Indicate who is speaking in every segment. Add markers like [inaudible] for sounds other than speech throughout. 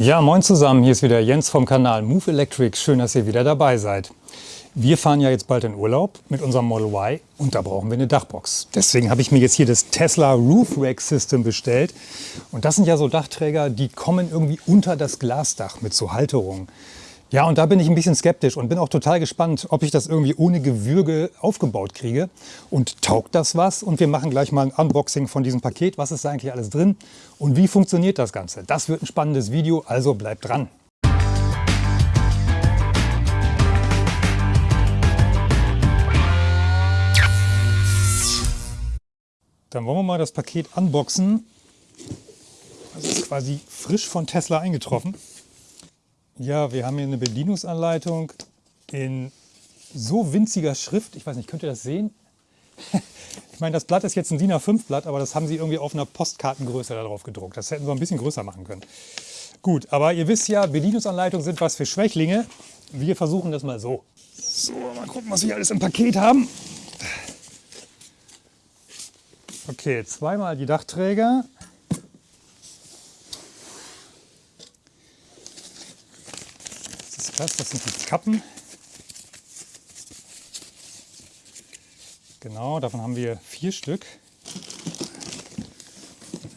Speaker 1: Ja, moin zusammen, hier ist wieder Jens vom Kanal Move Electric. Schön, dass ihr wieder dabei seid. Wir fahren ja jetzt bald in Urlaub mit unserem Model Y und da brauchen wir eine Dachbox. Deswegen habe ich mir jetzt hier das Tesla Roof Rack System bestellt. Und das sind ja so Dachträger, die kommen irgendwie unter das Glasdach mit so Halterungen. Ja, und da bin ich ein bisschen skeptisch und bin auch total gespannt, ob ich das irgendwie ohne Gewürge aufgebaut kriege. Und taugt das was? Und wir machen gleich mal ein Unboxing von diesem Paket. Was ist da eigentlich alles drin? Und wie funktioniert das Ganze? Das wird ein spannendes Video, also bleibt dran. Dann wollen wir mal das Paket unboxen. Das ist quasi frisch von Tesla eingetroffen. Ja, wir haben hier eine Bedienungsanleitung in so winziger Schrift. Ich weiß nicht, könnt ihr das sehen? [laughs] Ich meine, das Blatt ist jetzt ein DIN A5-Blatt, aber das haben sie irgendwie auf einer Postkartengröße da drauf gedruckt. Das hätten sie ein bisschen größer machen können. Gut, aber ihr wisst ja, Bedienungsanleitungen sind was für Schwächlinge. Wir versuchen das mal so. So, mal gucken, was wir alles im Paket haben. Okay, zweimal die Dachträger. Das? Das sind die Kappen. Genau, davon haben wir vier Stück.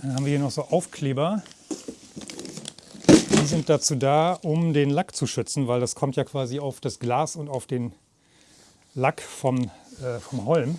Speaker 1: Dann haben wir hier noch so Aufkleber. Die sind dazu da, um den Lack zu schützen, weil das kommt ja quasi auf das Glas und auf den Lack vom, äh, vom Holm.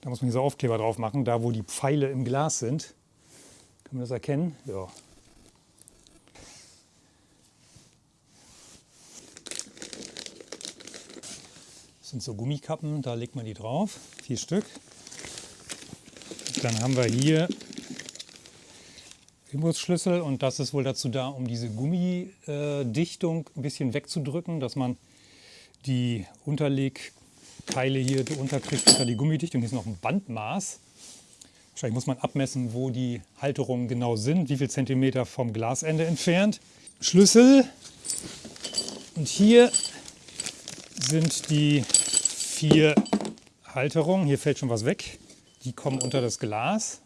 Speaker 1: Da muss man diese Aufkleber drauf machen, da wo die Pfeile im Glas sind. Kann man das erkennen? Ja, sind so Gummikappen, da legt man die drauf, vier Stück. Dann haben wir hier Imbusschlüssel und das ist wohl dazu da, um diese Gummidichtung ein bisschen wegzudrücken, dass man die Unterlegkeile hier unterkriegt unter die Gummidichtung. Hier ist noch ein Bandmaß. Wahrscheinlich muss man abmessen, wo die Halterungen genau sind, wie viel Zentimeter vom Glasende entfernt. Schlüssel und hier sind die vier Halterungen. Hier fällt schon was weg. Die kommen unter das Glas.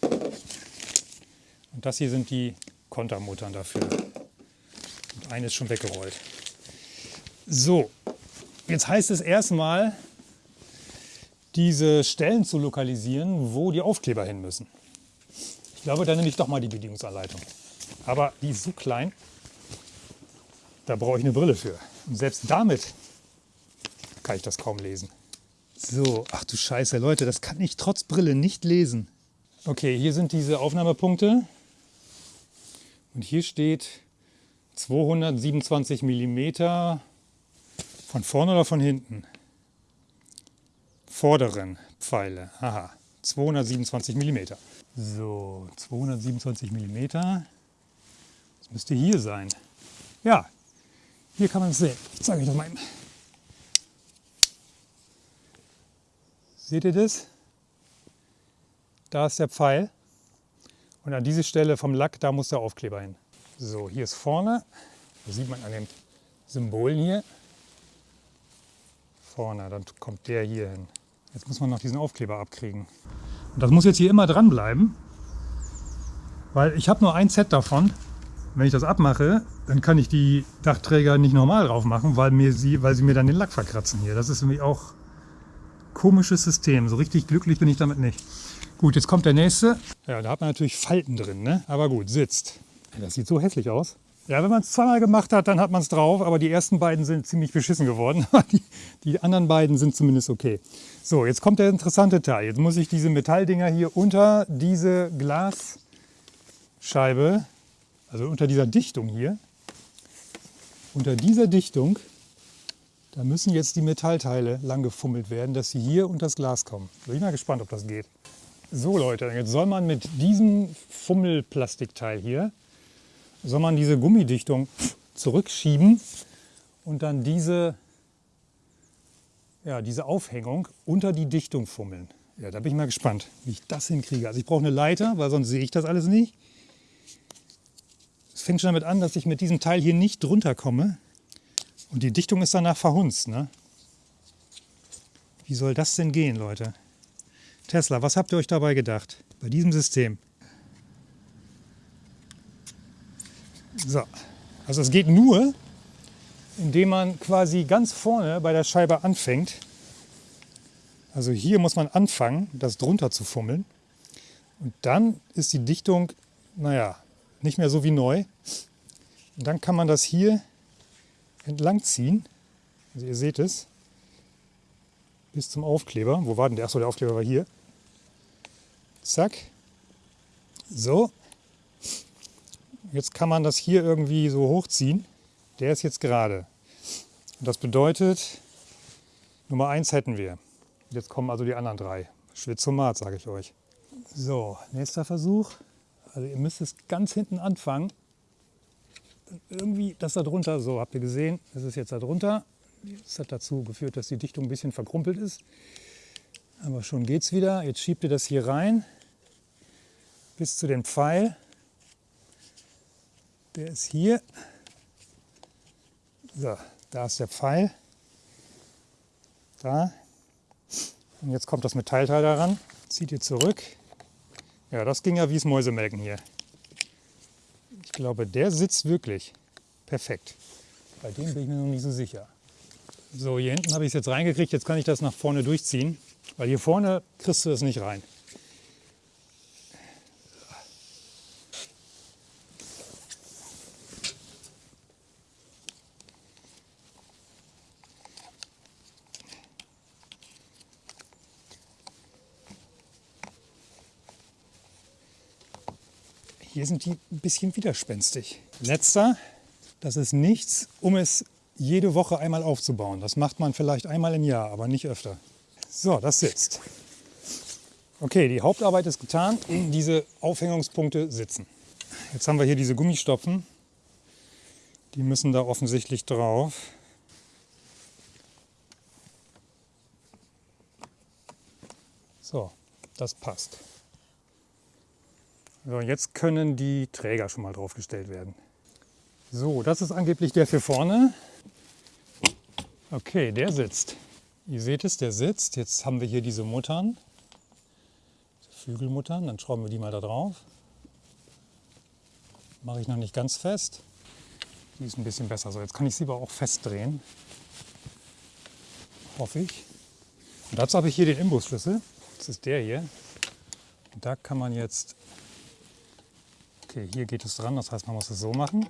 Speaker 1: Und das hier sind die Kontermuttern dafür. Und eine ist schon weggerollt. So, jetzt heißt es erstmal, diese Stellen zu lokalisieren, wo die Aufkleber hin müssen. Ich glaube, da nehme ich doch mal die Bedienungsanleitung. Aber die ist so klein, da brauche ich eine Brille für. Und selbst damit kann ich das kaum lesen. So, ach du Scheiße, Leute, das kann ich trotz Brille nicht lesen. Okay, hier sind diese Aufnahmepunkte. Und hier steht 227 mm von vorne oder von hinten? Vorderen Pfeile. Aha, 227 mm. So, 227 mm. Das müsste hier sein. Ja, hier kann man es sehen. Ich zeige euch das mal eben. Seht ihr das? Da ist der Pfeil. Und an diese Stelle vom Lack, da muss der Aufkleber hin. So, hier ist vorne. Das sieht man an den Symbolen hier. Vorne, dann kommt der hier hin. Jetzt muss man noch diesen Aufkleber abkriegen. Und das muss jetzt hier immer dran bleiben, weil ich habe nur ein Set davon. Wenn ich das abmache, dann kann ich die Dachträger nicht normal drauf machen, weil, mir sie, weil sie mir dann den Lack verkratzen hier. Das ist nämlich auch komisches System. So richtig glücklich bin ich damit nicht. Gut, jetzt kommt der nächste. Ja, da hat man natürlich Falten drin, ne? aber gut, sitzt. Das sieht so hässlich aus. Ja, wenn man es zweimal gemacht hat, dann hat man es drauf, aber die ersten beiden sind ziemlich beschissen geworden. [laughs] die, die anderen beiden sind zumindest okay. So, jetzt kommt der interessante Teil. Jetzt muss ich diese Metalldinger hier unter diese Glasscheibe, also unter dieser Dichtung hier, unter dieser Dichtung da müssen jetzt die Metallteile lang gefummelt werden, dass sie hier unter das Glas kommen. Bin ich mal gespannt, ob das geht. So Leute, jetzt soll man mit diesem Fummelplastikteil hier, soll man diese Gummidichtung zurückschieben und dann diese, ja, diese Aufhängung unter die Dichtung fummeln. Ja, da bin ich mal gespannt, wie ich das hinkriege. Also ich brauche eine Leiter, weil sonst sehe ich das alles nicht. Es fängt schon damit an, dass ich mit diesem Teil hier nicht drunter komme. Und die Dichtung ist danach verhunzt. Ne? Wie soll das denn gehen, Leute? Tesla, was habt ihr euch dabei gedacht bei diesem System? So, also es geht nur, indem man quasi ganz vorne bei der Scheibe anfängt. Also hier muss man anfangen, das drunter zu fummeln. Und dann ist die Dichtung, naja, nicht mehr so wie neu. Und dann kann man das hier entlang ziehen. Also ihr seht es. Bis zum Aufkleber. Wo war denn der? Achso, der Aufkleber war hier. Zack. So. Jetzt kann man das hier irgendwie so hochziehen. Der ist jetzt gerade. Und das bedeutet, Nummer 1 hätten wir. Jetzt kommen also die anderen drei. Schwitzomat, sage ich euch. So, nächster Versuch. Also ihr müsst es ganz hinten anfangen. Irgendwie das da drunter, so habt ihr gesehen, das ist jetzt da drunter. Das hat dazu geführt, dass die Dichtung ein bisschen verkrumpelt ist. Aber schon geht es wieder. Jetzt schiebt ihr das hier rein bis zu dem Pfeil. Der ist hier. So, da ist der Pfeil. Da. Und jetzt kommt das Metallteil daran. Zieht ihr zurück. Ja, das ging ja wie es Mäusemelken hier. Ich glaube, der sitzt wirklich perfekt. Bei dem bin ich mir noch nicht so sicher. So, hier hinten habe ich es jetzt reingekriegt. Jetzt kann ich das nach vorne durchziehen. Weil hier vorne kriegst du es nicht rein. Hier sind die ein bisschen widerspenstig. Letzter, das ist nichts, um es jede Woche einmal aufzubauen. Das macht man vielleicht einmal im Jahr, aber nicht öfter. So, das sitzt. Okay, die Hauptarbeit ist getan. Diese Aufhängungspunkte sitzen. Jetzt haben wir hier diese Gummistopfen. Die müssen da offensichtlich drauf. So, das passt. So, jetzt können die Träger schon mal draufgestellt werden. So, das ist angeblich der für vorne. Okay, der sitzt. Ihr seht es, der sitzt. Jetzt haben wir hier diese Muttern, Flügelmuttern. Dann schrauben wir die mal da drauf. Mache ich noch nicht ganz fest. Die ist ein bisschen besser. So, jetzt kann ich sie aber auch festdrehen. Hoffe ich. Und dazu habe ich hier den Imbusschlüssel. Das ist der hier. Und da kann man jetzt Okay, hier geht es dran, das heißt, man muss es so machen.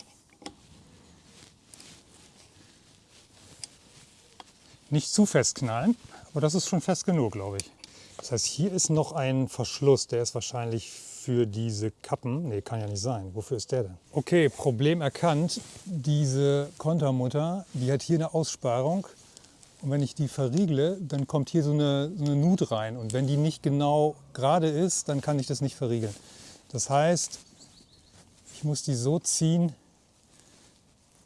Speaker 1: Nicht zu fest knallen, aber das ist schon fest genug, glaube ich. Das heißt, hier ist noch ein Verschluss, der ist wahrscheinlich für diese Kappen. Ne, kann ja nicht sein. Wofür ist der denn? Okay, Problem erkannt. Diese Kontermutter, die hat hier eine Aussparung. Und wenn ich die verriegle, dann kommt hier so eine, so eine Nut rein. Und wenn die nicht genau gerade ist, dann kann ich das nicht verriegeln. Das heißt, ich muss die so ziehen,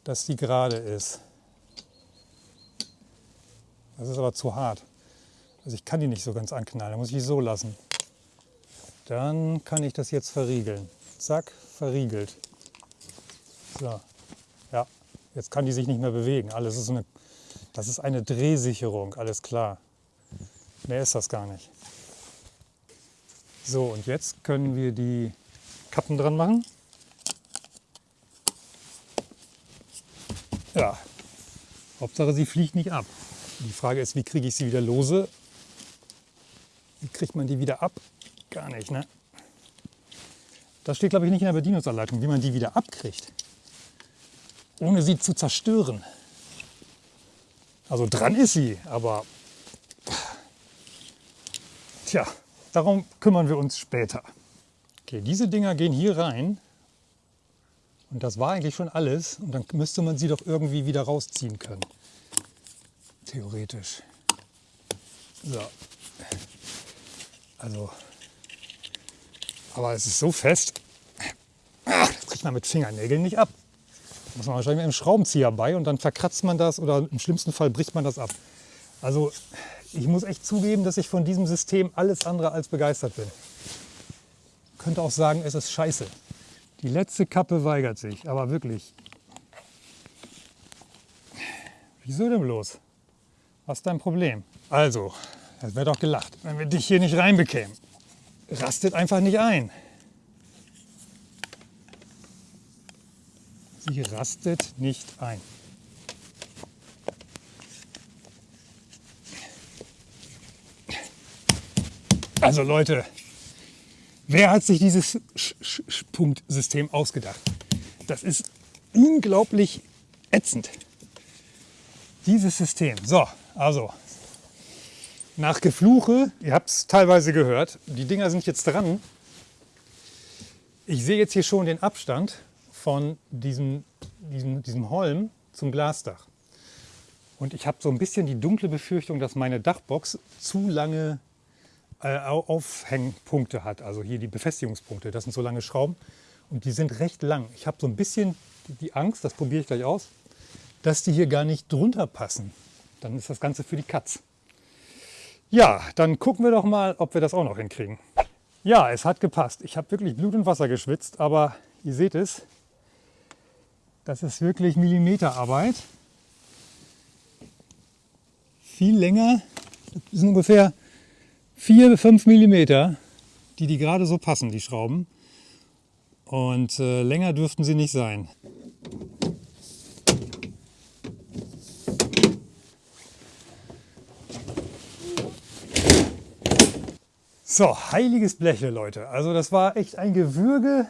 Speaker 1: dass die gerade ist. Das ist aber zu hart. Also ich kann die nicht so ganz anknallen, da muss ich die so lassen. Dann kann ich das jetzt verriegeln. Zack, verriegelt. So, ja, jetzt kann die sich nicht mehr bewegen. Alles ist eine, das ist eine Drehsicherung, alles klar. Mehr ist das gar nicht. So, und jetzt können wir die Kappen dran machen. Ja, Hauptsache sie fliegt nicht ab. Die Frage ist, wie kriege ich sie wieder lose? Wie kriegt man die wieder ab? Gar nicht, ne? Das steht, glaube ich, nicht in der Bedienungsanleitung, wie man die wieder abkriegt. Ohne sie zu zerstören. Also dran ist sie, aber tja, darum kümmern wir uns später. Okay, diese Dinger gehen hier rein und das war eigentlich schon alles. Und dann müsste man sie doch irgendwie wieder rausziehen können. Theoretisch. So. Also. Aber es ist so fest. Das kriegt man mit Fingernägeln nicht ab. Da muss man wahrscheinlich mit einem Schraubenzieher bei und dann verkratzt man das oder im schlimmsten Fall bricht man das ab. Also ich muss echt zugeben, dass ich von diesem System alles andere als begeistert bin. Ich könnte auch sagen, es ist scheiße. Die letzte Kappe weigert sich, aber wirklich. Wieso denn bloß? Was ist dein Problem? Also, das wäre doch gelacht, wenn wir dich hier nicht reinbekämen. Rastet einfach nicht ein. Sie rastet nicht ein. Also Leute, wer hat sich dieses Punktsystem ausgedacht? Das ist unglaublich ätzend. Dieses System. So, also nach Gefluche, ihr habt es teilweise gehört, die Dinger sind jetzt dran. Ich sehe jetzt hier schon den Abstand von diesem, diesem, diesem Holm zum Glasdach. Und ich habe so ein bisschen die dunkle Befürchtung, dass meine Dachbox zu lange äh, Aufhängpunkte hat. Also hier die Befestigungspunkte, das sind so lange Schrauben und die sind recht lang. Ich habe so ein bisschen die Angst, das probiere ich gleich aus, dass die hier gar nicht drunter passen. Dann ist das Ganze für die Katz. Ja, dann gucken wir doch mal, ob wir das auch noch hinkriegen. Ja, es hat gepasst. Ich habe wirklich Blut und Wasser geschwitzt, aber ihr seht es, das ist wirklich Millimeterarbeit. Viel länger, das sind ungefähr 4, 5 Millimeter, die die gerade so passen, die Schrauben. Und äh, länger dürften sie nicht sein. So, heiliges Blechle, Leute. Also das war echt ein Gewürge.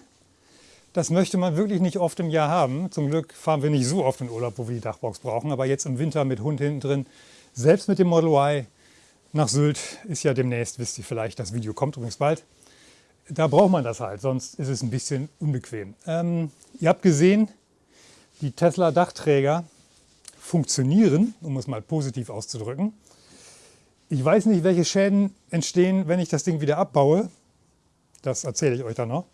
Speaker 1: Das möchte man wirklich nicht oft im Jahr haben. Zum Glück fahren wir nicht so oft in Urlaub, wo wir die Dachbox brauchen. Aber jetzt im Winter mit Hund hinten drin, selbst mit dem Model Y, nach Sylt ist ja demnächst, wisst ihr vielleicht, das Video kommt übrigens bald. Da braucht man das halt, sonst ist es ein bisschen unbequem. Ähm, ihr habt gesehen, die Tesla Dachträger funktionieren, um es mal positiv auszudrücken. Ich weiß nicht, welche Schäden entstehen, wenn ich das Ding wieder abbaue. Das erzähle ich euch dann noch.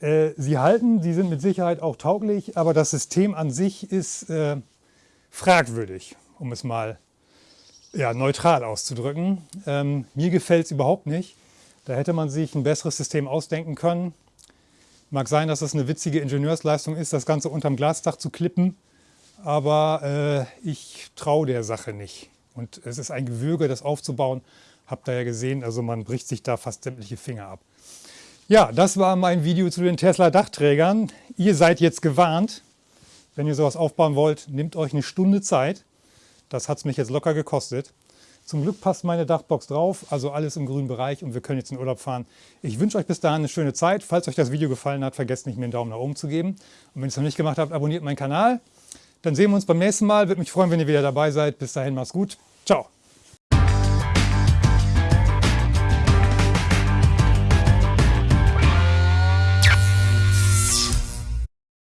Speaker 1: Äh, sie halten, sie sind mit Sicherheit auch tauglich, aber das System an sich ist äh, fragwürdig, um es mal ja, neutral auszudrücken. Ähm, mir gefällt es überhaupt nicht. Da hätte man sich ein besseres System ausdenken können. Mag sein, dass es eine witzige Ingenieursleistung ist, das Ganze unterm Glasdach zu klippen, aber äh, ich traue der Sache nicht. Und es ist ein Gewürge, das aufzubauen. Habt ihr ja gesehen, also man bricht sich da fast sämtliche Finger ab. Ja, das war mein Video zu den Tesla Dachträgern. Ihr seid jetzt gewarnt. Wenn ihr sowas aufbauen wollt, nehmt euch eine Stunde Zeit. Das hat es mich jetzt locker gekostet. Zum Glück passt meine Dachbox drauf, also alles im grünen Bereich und wir können jetzt in Urlaub fahren. Ich wünsche euch bis dahin eine schöne Zeit. Falls euch das Video gefallen hat, vergesst nicht, mir einen Daumen nach oben zu geben. Und wenn ihr es noch nicht gemacht habt, abonniert meinen Kanal. Dann sehen wir uns beim nächsten Mal. Würde mich freuen, wenn ihr wieder dabei seid. Bis dahin, macht's gut. Ciao.